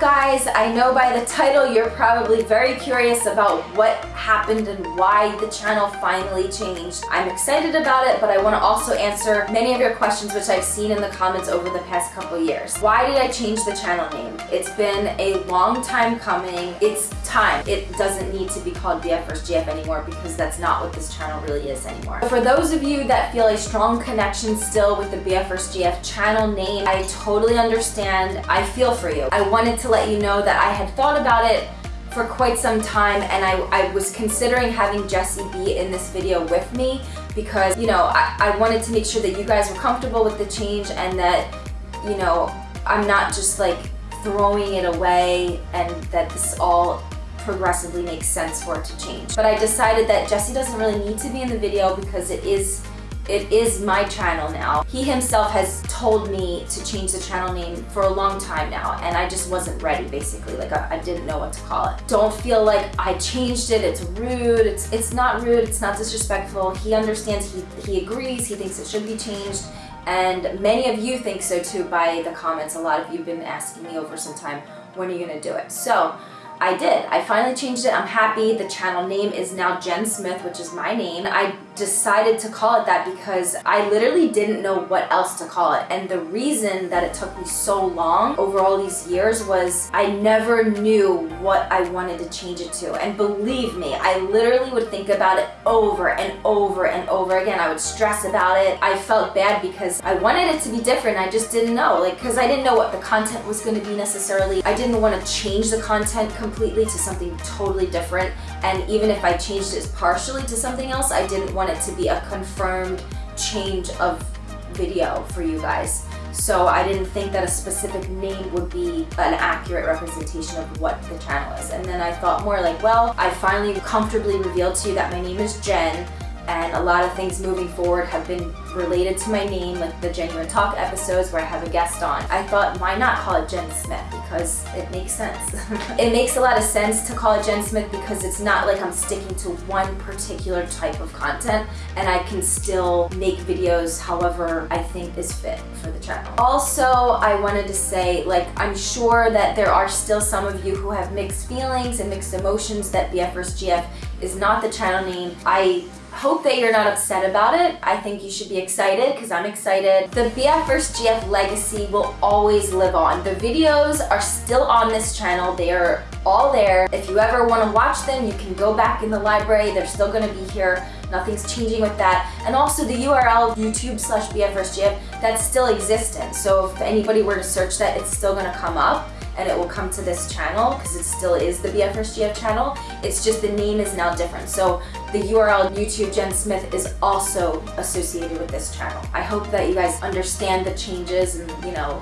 guys? I know by the title you're probably very curious about what happened and why the channel finally changed. I'm excited about it, but I want to also answer many of your questions which I've seen in the comments over the past couple years. Why did I change the channel name? It's been a long time coming. It's time. It doesn't need to be called BF vs. GF anymore because that's not what this channel really is anymore. For those of you that feel a strong connection still with the BF vs. GF channel name, I totally understand. I feel for you. I wanted to let you know that I had thought about it for quite some time and I, I was considering having Jesse be in this video with me because, you know, I, I wanted to make sure that you guys were comfortable with the change and that, you know, I'm not just like throwing it away and that this all progressively makes sense for it to change. But I decided that Jesse doesn't really need to be in the video because it is it is my channel now. He himself has told me to change the channel name for a long time now and I just wasn't ready basically. Like I, I didn't know what to call it. Don't feel like I changed it, it's rude, it's, it's not rude, it's not disrespectful. He understands, he, he agrees, he thinks it should be changed and many of you think so too by the comments. A lot of you have been asking me over some time, when are you gonna do it? So I did. I finally changed it. I'm happy. The channel name is now Jen Smith, which is my name. I decided to call it that because I literally didn't know what else to call it. And the reason that it took me so long over all these years was I never knew what I wanted to change it to. And believe me, I literally would think about it over and over and over again. I would stress about it. I felt bad because I wanted it to be different. I just didn't know, like, because I didn't know what the content was going to be necessarily. I didn't want to change the content completely to something totally different. And even if I changed it partially to something else, I didn't want it to be a confirmed change of video for you guys. So I didn't think that a specific name would be an accurate representation of what the channel is. And then I thought more like, well, I finally comfortably revealed to you that my name is Jen and a lot of things moving forward have been related to my name, like the Genuine Talk episodes where I have a guest on. I thought, why not call it Jen Smith? Because it makes sense. it makes a lot of sense to call it Jen Smith because it's not like I'm sticking to one particular type of content and I can still make videos however I think is fit for the channel. Also, I wanted to say, like, I'm sure that there are still some of you who have mixed feelings and mixed emotions that BF vs. GF is not the channel name. I hope that you're not upset about it. I think you should be excited because I'm excited. The BF vs. GF legacy will always live on. The videos are still on this channel. They are all there. If you ever want to watch them, you can go back in the library. They're still going to be here. Nothing's changing with that. And also the URL YouTube slash BF vs. GF, that's still existent. So if anybody were to search that, it's still going to come up and it will come to this channel because it still is the BF vs. GF channel. It's just the name is now different. So the URL YouTube Jen Smith is also associated with this channel. I hope that you guys understand the changes and you know,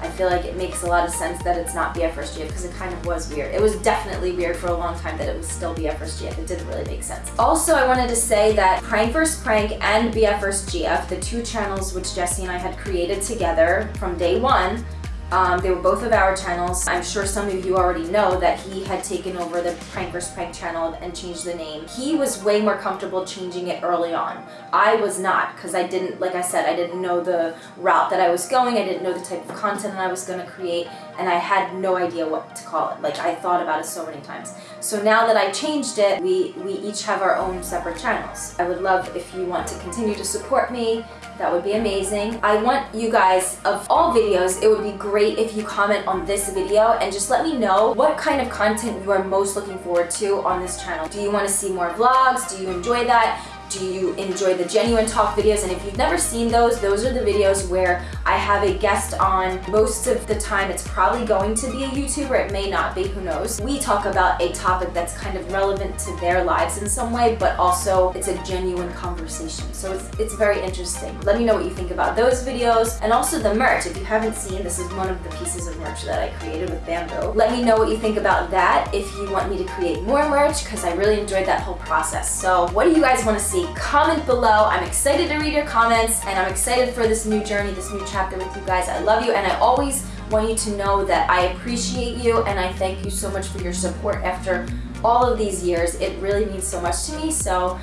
I feel like it makes a lot of sense that it's not BF vs. GF because it kind of was weird. It was definitely weird for a long time that it was still BF vs. GF. It didn't really make sense. Also, I wanted to say that Prank vs. Prank and BF vs. GF, the two channels which Jesse and I had created together from day one, um, they were both of our channels. I'm sure some of you already know that he had taken over the Prank vs. Prank channel and changed the name. He was way more comfortable changing it early on. I was not because I didn't, like I said, I didn't know the route that I was going. I didn't know the type of content that I was going to create and I had no idea what to call it. Like I thought about it so many times. So now that I changed it, we, we each have our own separate channels. I would love if you want to continue to support me. That would be amazing. I want you guys, of all videos, it would be great if you comment on this video and just let me know what kind of content you are most looking forward to on this channel. Do you want to see more vlogs? Do you enjoy that? Do you enjoy the genuine talk videos? And if you've never seen those, those are the videos where I have a guest on. Most of the time, it's probably going to be a YouTuber. It may not be, who knows. We talk about a topic that's kind of relevant to their lives in some way, but also it's a genuine conversation. So it's, it's very interesting. Let me know what you think about those videos and also the merch. If you haven't seen, this is one of the pieces of merch that I created with Bamboo. Let me know what you think about that if you want me to create more merch because I really enjoyed that whole process. So what do you guys want to see? Comment below. I'm excited to read your comments and I'm excited for this new journey, this new chapter with you guys. I love you and I always want you to know that I appreciate you and I thank you so much for your support after all of these years. It really means so much to me. So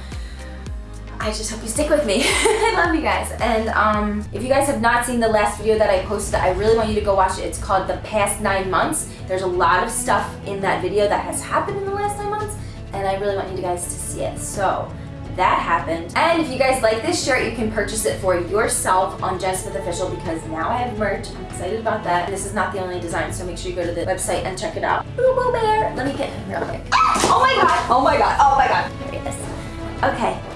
I just hope you stick with me. I love you guys. And um, if you guys have not seen the last video that I posted, I really want you to go watch it. It's called The Past Nine Months. There's a lot of stuff in that video that has happened in the last nine months, and I really want you guys to see it. So that happened. And if you guys like this shirt, you can purchase it for yourself on Jen Smith Official because now I have merch. I'm excited about that. This is not the only design, so make sure you go to the website and check it out. Boo Boo Bear. Let me get him real quick. Ah! Oh my god. Oh my god. Oh my god. Here he is. Okay.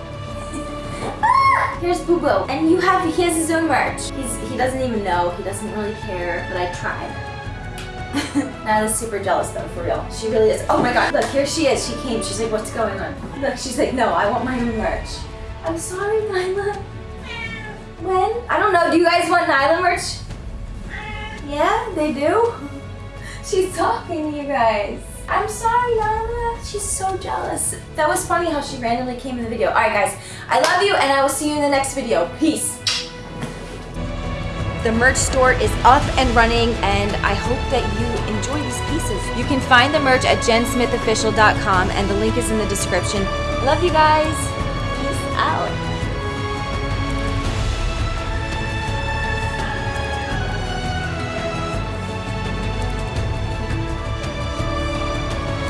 Ah! Here's Boo Boo. And you have, he has his own merch. He's, he doesn't even know. He doesn't really care, but I tried. Nyla's super jealous though, for real. She really is. Oh my god, look, here she is. She came. She's like, what's going on? Look, she's like, no, I want my own merch. I'm sorry, Nyla. When? I don't know. Do you guys want Nyla merch? Yeah, they do? She's talking to you guys. I'm sorry, Nyla. She's so jealous. That was funny how she randomly came in the video. Alright guys, I love you and I will see you in the next video. Peace. The merch store is up and running and I hope that you enjoy these pieces. You can find the merch at jensmithofficial.com and the link is in the description. Love you guys. Peace out.